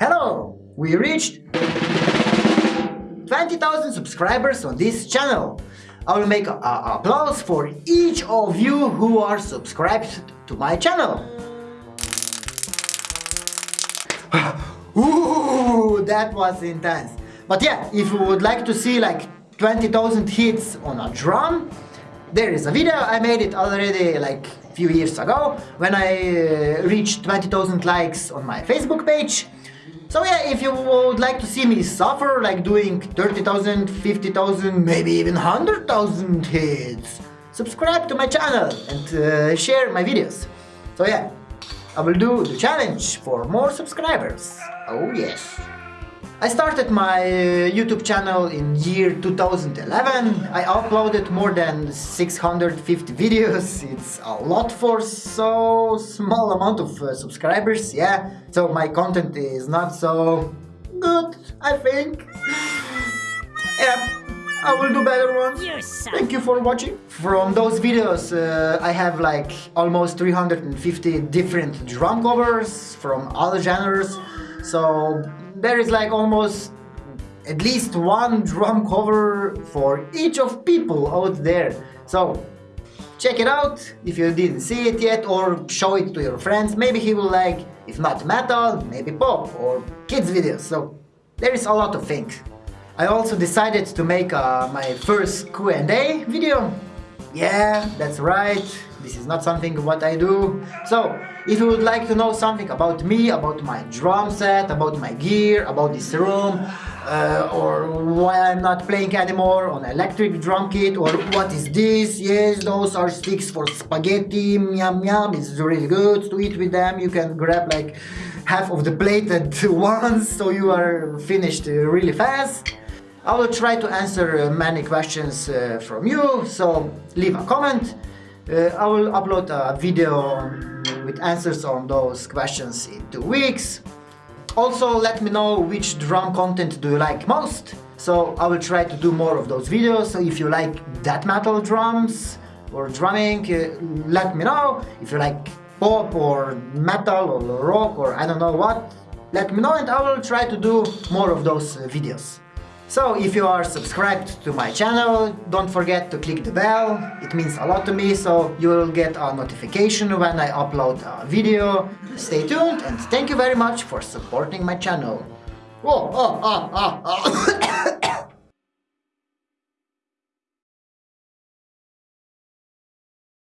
Hello! We reached 20,000 subscribers on this channel. I will make a, a applause for each of you who are subscribed to my channel. Ooh, that was intense. But yeah, if you would like to see like 20,000 hits on a drum, there is a video, I made it already like a few years ago when I uh, reached 20,000 likes on my Facebook page. So yeah, if you would like to see me suffer like doing 30,000, 50,000, maybe even 100,000 hits, subscribe to my channel and uh, share my videos. So yeah, I will do the challenge for more subscribers. Oh yes. I started my uh, YouTube channel in year 2011. I uploaded more than 650 videos. It's a lot for so small amount of uh, subscribers, yeah. So my content is not so good, I think. yeah, I will do better ones. Thank you for watching. From those videos, uh, I have like almost 350 different drum covers from other genres. So there is like almost at least one drum cover for each of people out there. So check it out if you didn't see it yet or show it to your friends. Maybe he will like, if not metal, maybe pop or kids videos. So there is a lot of things. I also decided to make uh, my first Q&A video. Yeah, that's right. This is not something what I do. So, if you would like to know something about me, about my drum set, about my gear, about this room, uh, or why I'm not playing anymore on electric drum kit, or what is this, yes, those are sticks for spaghetti, yum yum, it's really good to eat with them, you can grab like half of the plate at once, so you are finished really fast. I will try to answer uh, many questions uh, from you, so leave a comment. Uh, I will upload a video with answers on those questions in two weeks. Also let me know which drum content do you like most. So I will try to do more of those videos. So if you like death metal drums or drumming, let me know. If you like pop or metal or rock or I don't know what, let me know and I will try to do more of those videos. So if you are subscribed to my channel, don't forget to click the bell, it means a lot to me, so you will get a notification when I upload a video. Stay tuned and thank you very much for supporting my channel. Oh, oh, oh, oh, oh.